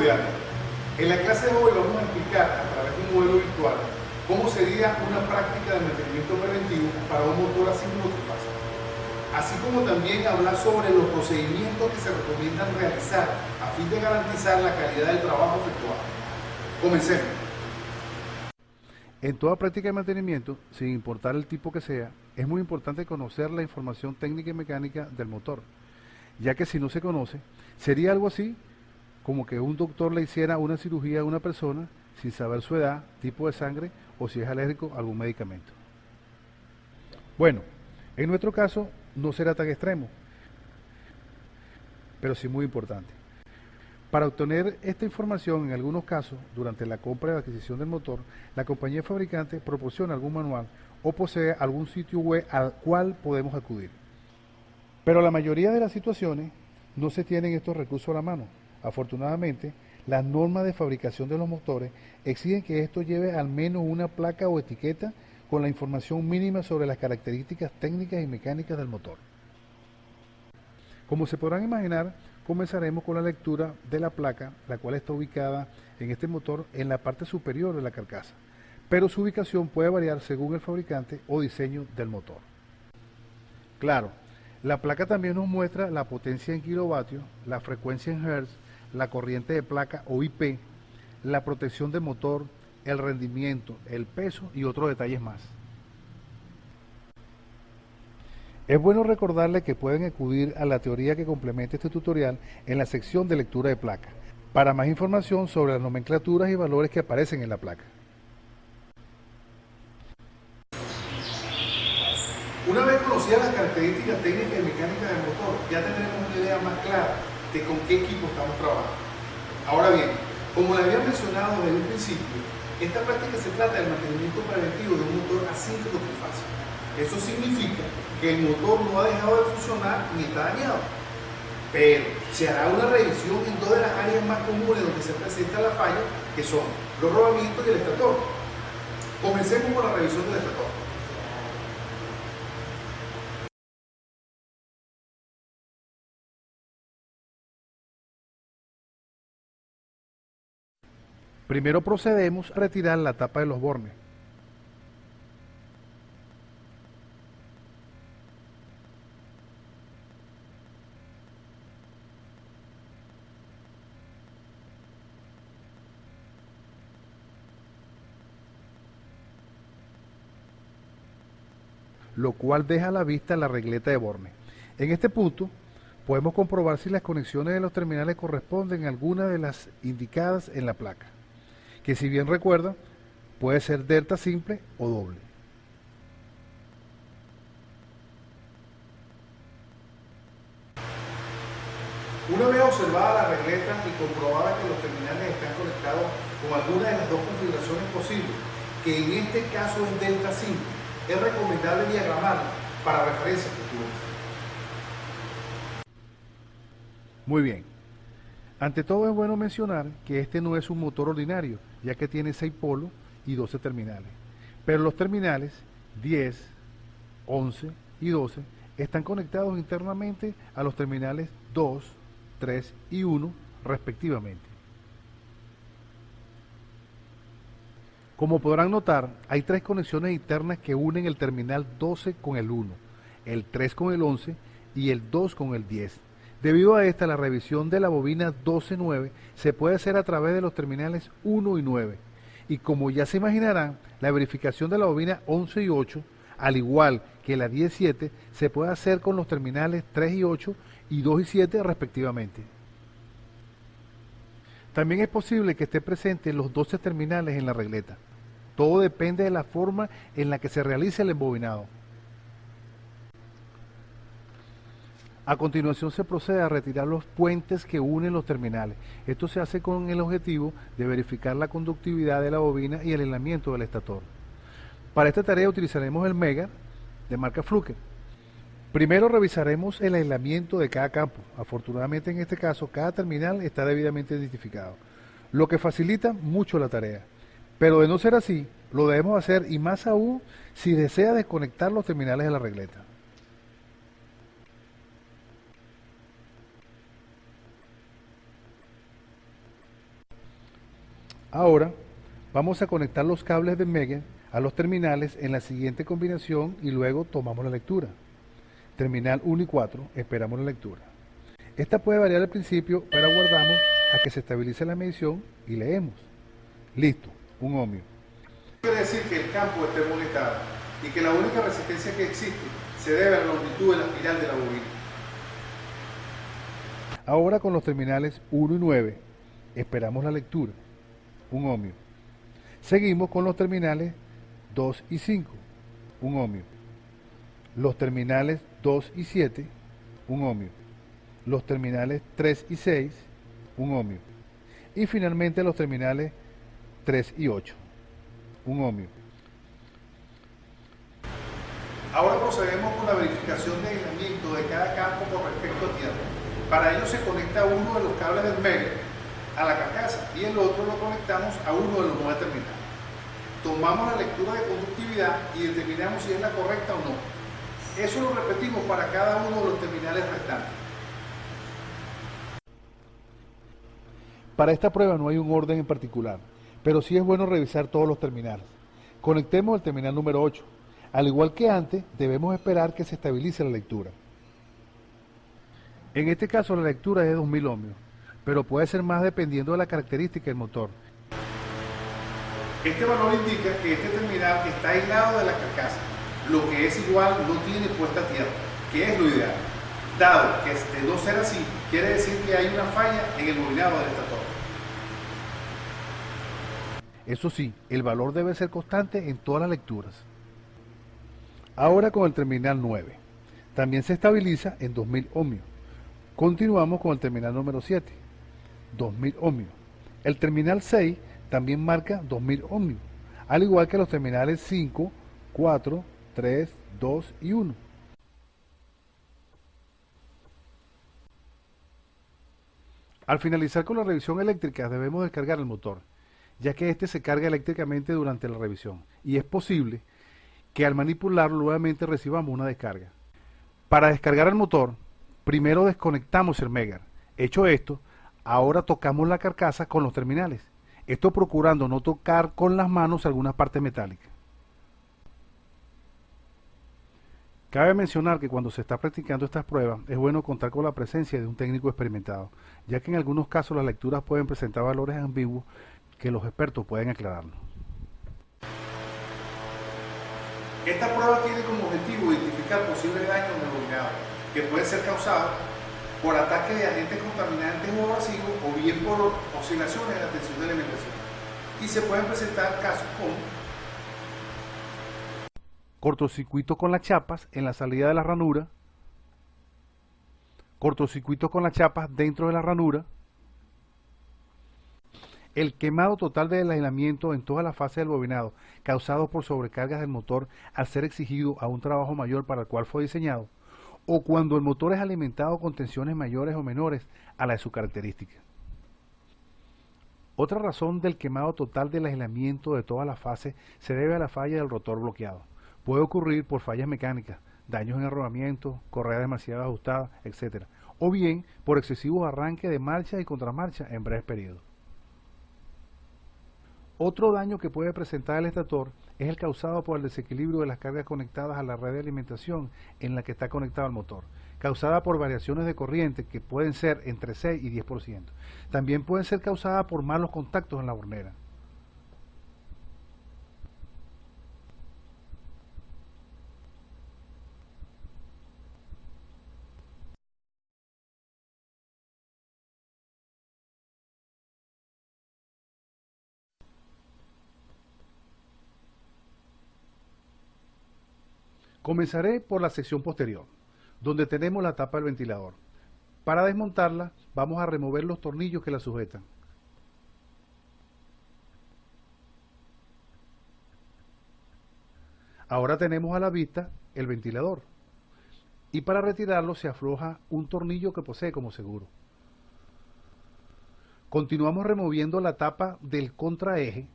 En la clase de hoy vamos a explicar a través de un modelo virtual cómo sería una práctica de mantenimiento preventivo para un motor así multifase. Así como también hablar sobre los procedimientos que se recomiendan realizar a fin de garantizar la calidad del trabajo efectuado. Comencemos. En toda práctica de mantenimiento, sin importar el tipo que sea, es muy importante conocer la información técnica y mecánica del motor, ya que si no se conoce, sería algo así como que un doctor le hiciera una cirugía a una persona sin saber su edad, tipo de sangre o si es alérgico a algún medicamento. Bueno, en nuestro caso no será tan extremo, pero sí muy importante. Para obtener esta información, en algunos casos, durante la compra y adquisición del motor, la compañía fabricante proporciona algún manual o posee algún sitio web al cual podemos acudir. Pero la mayoría de las situaciones no se tienen estos recursos a la mano. Afortunadamente, las normas de fabricación de los motores exigen que esto lleve al menos una placa o etiqueta con la información mínima sobre las características técnicas y mecánicas del motor. Como se podrán imaginar, comenzaremos con la lectura de la placa, la cual está ubicada en este motor en la parte superior de la carcasa, pero su ubicación puede variar según el fabricante o diseño del motor. Claro, la placa también nos muestra la potencia en kilovatios, la frecuencia en hertz, la corriente de placa o IP, la protección del motor, el rendimiento, el peso y otros detalles más. Es bueno recordarle que pueden acudir a la teoría que complementa este tutorial en la sección de lectura de placa, para más información sobre las nomenclaturas y valores que aparecen en la placa. Una vez conocidas las características técnicas y mecánicas del motor, ya tendremos una idea más clara de con qué equipo estamos trabajando. Ahora bien, como le había mencionado desde un principio, esta práctica se trata del mantenimiento preventivo de un motor asíncrono trifásico. Eso significa que el motor no ha dejado de funcionar ni está dañado. Pero se hará una revisión en todas las áreas más comunes donde se presenta la falla, que son los rodamientos y el estator. Comencemos con la revisión del estator. Primero procedemos a retirar la tapa de los bornes. lo cual deja a la vista la regleta de borne. En este punto podemos comprobar si las conexiones de los terminales corresponden a alguna de las indicadas en la placa que si bien recuerda, puede ser delta simple o doble. Una vez observada la regleta y comprobada que los terminales están conectados con alguna de las dos configuraciones posibles, que en este caso es delta simple, es recomendable diagramarla para referencias futuras. Muy bien. Ante todo es bueno mencionar que este no es un motor ordinario, ya que tiene 6 polos y 12 terminales. Pero los terminales 10, 11 y 12 están conectados internamente a los terminales 2, 3 y 1 respectivamente. Como podrán notar, hay tres conexiones internas que unen el terminal 12 con el 1, el 3 con el 11 y el 2 con el 10. Debido a esta, la revisión de la bobina 12.9 se puede hacer a través de los terminales 1 y 9. Y como ya se imaginarán, la verificación de la bobina 11 y 8, al igual que la 17, se puede hacer con los terminales 3 y 8 y 2 y 7 respectivamente. También es posible que esté presente los 12 terminales en la regleta. Todo depende de la forma en la que se realice el embobinado. A continuación se procede a retirar los puentes que unen los terminales. Esto se hace con el objetivo de verificar la conductividad de la bobina y el aislamiento del estator. Para esta tarea utilizaremos el Mega de marca Fluke. Primero revisaremos el aislamiento de cada campo. Afortunadamente en este caso cada terminal está debidamente identificado, lo que facilita mucho la tarea. Pero de no ser así, lo debemos hacer y más aún si desea desconectar los terminales de la regleta. Ahora vamos a conectar los cables de Mega a los terminales en la siguiente combinación y luego tomamos la lectura. Terminal 1 y 4, esperamos la lectura. Esta puede variar al principio, pero aguardamos a que se estabilice la medición y leemos. Listo, un ohmio. Quiere decir que el campo es termoestable y que la única resistencia que existe se debe a la longitud de la espiral de la bobina. Ahora con los terminales 1 y 9, esperamos la lectura, un ohmio. Seguimos con los terminales 2 y 5, un ohmio. Los terminales 2 y 7, un ohmio. Los terminales 3 y 6, un ohmio. Y finalmente los terminales 3 y 8, un ohmio. Ahora procedemos con la verificación de aislamiento de cada campo con respecto a tierra. Para ello se conecta uno de los cables del medio a la carcasa y el otro lo conectamos a uno de los nueve terminales. Tomamos la lectura de conductividad y determinamos si es la correcta o no. Eso lo repetimos para cada uno de los terminales restantes. Para esta prueba no hay un orden en particular, pero sí es bueno revisar todos los terminales. Conectemos el terminal número 8. Al igual que antes, debemos esperar que se estabilice la lectura. En este caso la lectura es de 2000 ohmios, pero puede ser más dependiendo de la característica del motor. Este valor indica que este terminal está aislado de la carcasa, lo que es igual no tiene puesta a tierra, que es lo ideal. Dado que de no ser así, quiere decir que hay una falla en el bobinado del estator. Eso sí, el valor debe ser constante en todas las lecturas. Ahora con el terminal 9. También se estabiliza en 2000 ohmios. Continuamos con el terminal número 7. 2000 ohmios. El terminal 6 también marca 2000 ohmios, al igual que los terminales 5, 4, 3, 2 y 1. Al finalizar con la revisión eléctrica debemos descargar el motor, ya que este se carga eléctricamente durante la revisión y es posible que al manipularlo nuevamente recibamos una descarga. Para descargar el motor, primero desconectamos el Megar. Hecho esto, ahora tocamos la carcasa con los terminales. Esto procurando no tocar con las manos algunas partes metálicas. Cabe mencionar que cuando se está practicando estas pruebas es bueno contar con la presencia de un técnico experimentado, ya que en algunos casos las lecturas pueden presentar valores ambiguos que los expertos pueden aclararnos. Esta prueba tiene como objetivo identificar posibles daños en que pueden ser causados por ataques de agentes contaminantes o abrasivos o bien por oscilaciones en la tensión de alimentación. Y se pueden presentar casos como cortocircuito con las chapas en la salida de la ranura, cortocircuito con las chapas dentro de la ranura, el quemado total del aislamiento en toda la fase del bobinado causado por sobrecargas del motor al ser exigido a un trabajo mayor para el cual fue diseñado, o cuando el motor es alimentado con tensiones mayores o menores a la de su característica. Otra razón del quemado total del aislamiento de toda la fase se debe a la falla del rotor bloqueado. Puede ocurrir por fallas mecánicas, daños en el rodamiento, correa demasiado ajustada, etc. O bien por excesivos arranques de marcha y contramarcha en breves periodos. Otro daño que puede presentar el estator es el causado por el desequilibrio de las cargas conectadas a la red de alimentación en la que está conectado el motor, causada por variaciones de corriente que pueden ser entre 6 y 10%. También pueden ser causadas por malos contactos en la hornera. Comenzaré por la sección posterior, donde tenemos la tapa del ventilador. Para desmontarla, vamos a remover los tornillos que la sujetan. Ahora tenemos a la vista el ventilador. Y para retirarlo se afloja un tornillo que posee como seguro. Continuamos removiendo la tapa del contraeje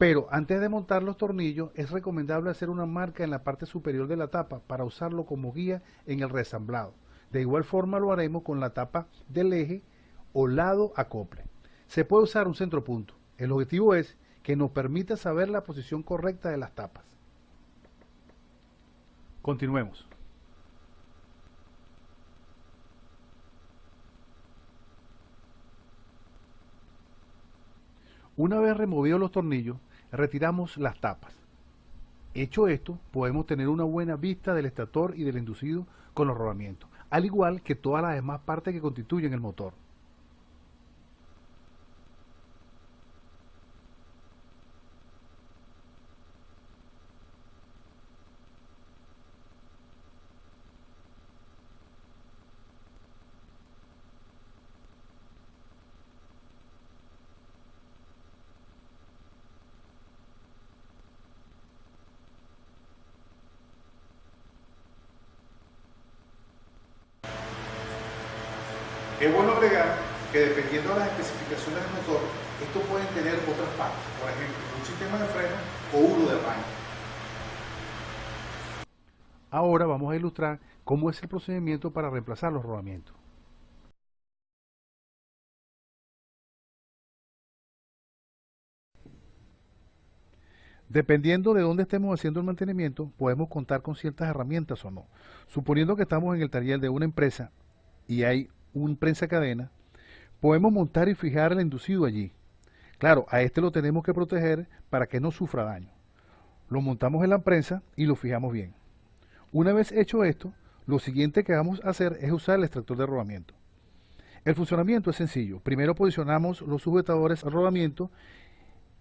pero antes de montar los tornillos es recomendable hacer una marca en la parte superior de la tapa para usarlo como guía en el resamblado. De igual forma lo haremos con la tapa del eje o lado acople. Se puede usar un centropunto. El objetivo es que nos permita saber la posición correcta de las tapas. Continuemos. Una vez removidos los tornillos, retiramos las tapas. Hecho esto, podemos tener una buena vista del estator y del inducido con los rodamientos, al igual que todas las demás partes que constituyen el motor. Es bueno que dependiendo de las especificaciones del motor, estos pueden tener otras partes, por ejemplo, un sistema de freno o uno de arranque. Ahora vamos a ilustrar cómo es el procedimiento para reemplazar los rodamientos. Dependiendo de dónde estemos haciendo el mantenimiento, podemos contar con ciertas herramientas o no. Suponiendo que estamos en el taller de una empresa y hay un prensa cadena, podemos montar y fijar el inducido allí. Claro, a este lo tenemos que proteger para que no sufra daño. Lo montamos en la prensa y lo fijamos bien. Una vez hecho esto, lo siguiente que vamos a hacer es usar el extractor de rodamiento. El funcionamiento es sencillo. Primero posicionamos los sujetadores al rodamiento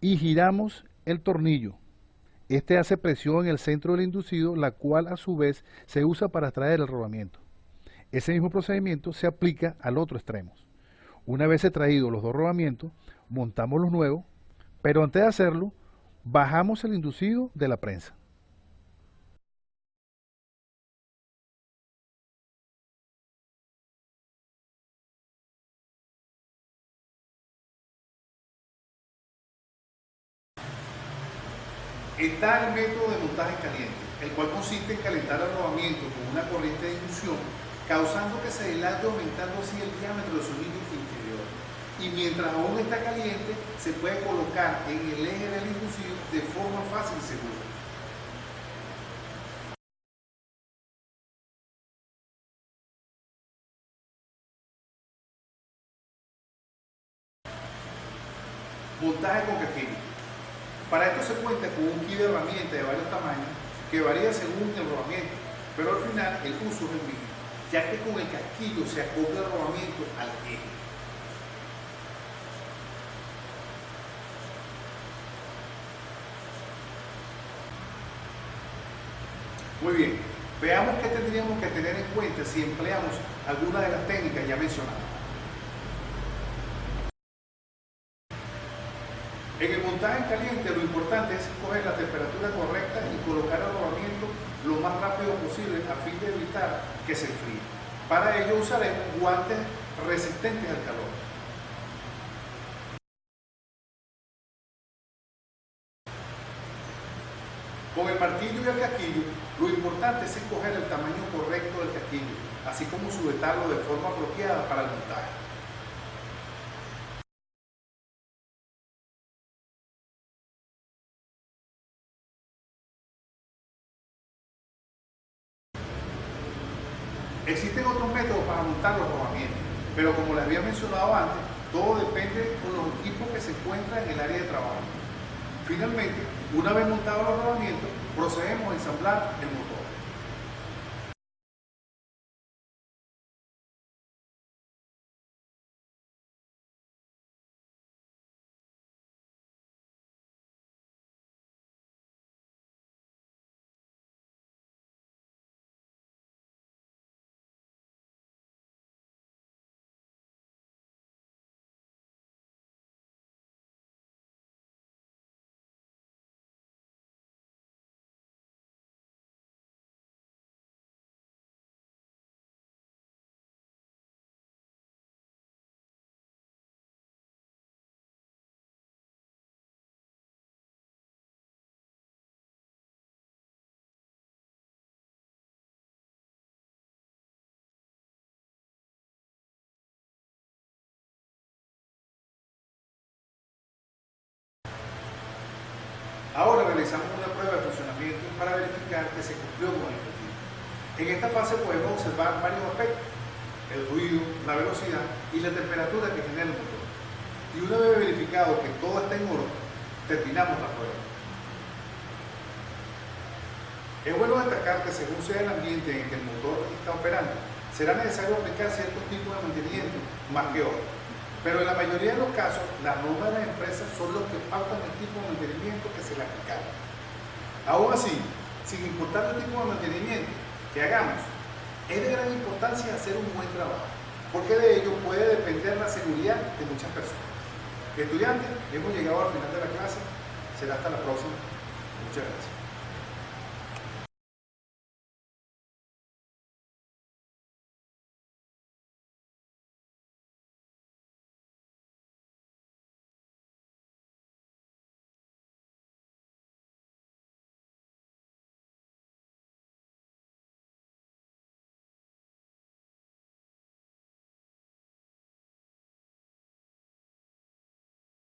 y giramos el tornillo. Este hace presión en el centro del inducido, la cual a su vez se usa para extraer el rodamiento. Ese mismo procedimiento se aplica al otro extremo. Una vez extraídos los dos rodamientos, montamos los nuevos, pero antes de hacerlo, bajamos el inducido de la prensa. Está el método de montaje caliente, el cual consiste en calentar el rodamiento con una corriente de inducción causando que se dilate aumentando así el diámetro de su límite interior. Y mientras aún está caliente, se puede colocar en el eje del inducido de forma fácil y segura. Montaje con. Para esto se cuenta con un kit de herramientas de varios tamaños que varía según el rodamiento, pero al final el uso es el mismo ya que con el casquillo se acopla el rodamiento al eje. Muy bien, veamos qué tendríamos que tener en cuenta si empleamos alguna de las técnicas ya mencionadas. En el montaje caliente lo importante es escoger la temperatura correcta y colocar el rodamiento lo más rápido posible a fin de evitar que se enfríe. Para ello usaremos guantes resistentes al calor. Con el martillo y el casquillo, lo importante es escoger el tamaño correcto del casquillo, así como sujetarlo de forma apropiada para el montaje. Existen otros los rodamientos, pero como les había mencionado antes, todo depende de los equipos que se encuentran en el área de trabajo. Finalmente, una vez montados los rodamientos, procedemos a ensamblar el motor. Ahora realizamos una prueba de funcionamiento para verificar que se cumplió con el objetivo. En esta fase podemos observar varios aspectos, el ruido, la velocidad y la temperatura que genera el motor. Y una vez verificado que todo está en orden, terminamos la prueba. Es bueno destacar que según sea el ambiente en que el motor está operando, será necesario aplicar ciertos tipos de mantenimiento más que otros. Pero en la mayoría de los casos, las normas de las empresas son los que pautan el tipo de mantenimiento que se le aplicará. Aún así, sin importar el tipo de mantenimiento que hagamos, es de gran importancia hacer un buen trabajo, porque de ello puede depender la seguridad de muchas personas. Estudiantes, hemos llegado al final de la clase. Será hasta la próxima. Muchas gracias.